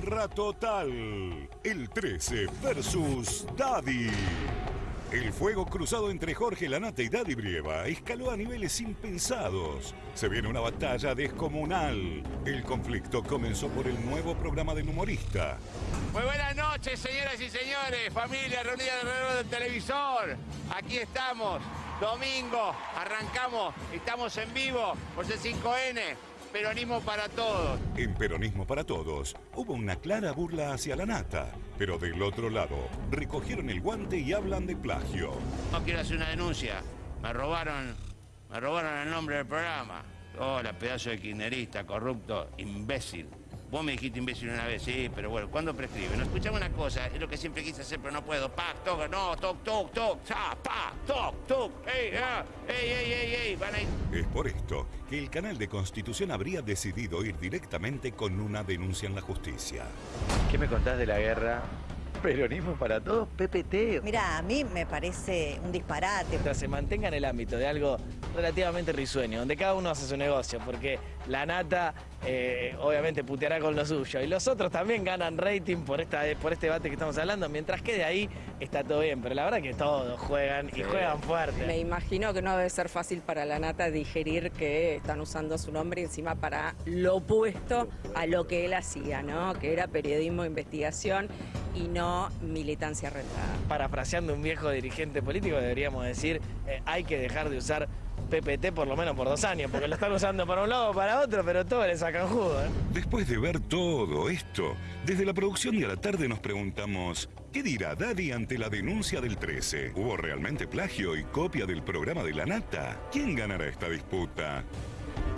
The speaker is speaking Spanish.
Guerra total. El 13 versus Daddy. El fuego cruzado entre Jorge Lanata y Daddy Brieva escaló a niveles impensados. Se viene una batalla descomunal. El conflicto comenzó por el nuevo programa del humorista. Muy buenas noches, señoras y señores, familia reunida alrededor del televisor. Aquí estamos, domingo, arrancamos, estamos en vivo por C5N. Peronismo para todos. En Peronismo para Todos hubo una clara burla hacia la nata, pero del otro lado recogieron el guante y hablan de plagio. No quiero hacer una denuncia. Me robaron, me robaron el nombre del programa. Hola, pedazo de kirchnerista, corrupto, imbécil. Vos me dijiste imbécil una vez, sí, pero bueno, ¿cuándo prescribe? No, escuchame una cosa, es lo que siempre quise hacer, pero no puedo. Pa, toc, no, toc, toc, toc, cha, pa, toc, toc, ey, ah, ey, ey, ey, ey, van a ir. Es por esto que el canal de Constitución habría decidido ir directamente con una denuncia en la justicia. ¿Qué me contás de la guerra? Peronismo para todos, PPT. Mira, a mí me parece un disparate. Mientras se mantenga en el ámbito de algo relativamente risueño, donde cada uno hace su negocio, porque la nata eh, obviamente puteará con lo suyo y los otros también ganan rating por, esta, por este debate que estamos hablando, mientras que de ahí está todo bien, pero la verdad que todos juegan y juegan fuerte. Me imagino que no debe ser fácil para la nata digerir que están usando su nombre encima para lo opuesto a lo que él hacía, ¿no? Que era periodismo, investigación y no militancia rentada. Parafraseando un viejo dirigente político, deberíamos decir, eh, hay que dejar de usar PPT por lo menos por dos años, porque lo están usando para un lado o para otro, pero todos le sacan jugo. ¿eh? Después de ver todo esto, desde la producción y a la tarde nos preguntamos, ¿qué dirá Daddy ante la denuncia del 13? ¿Hubo realmente plagio y copia del programa de la nata? ¿Quién ganará esta disputa?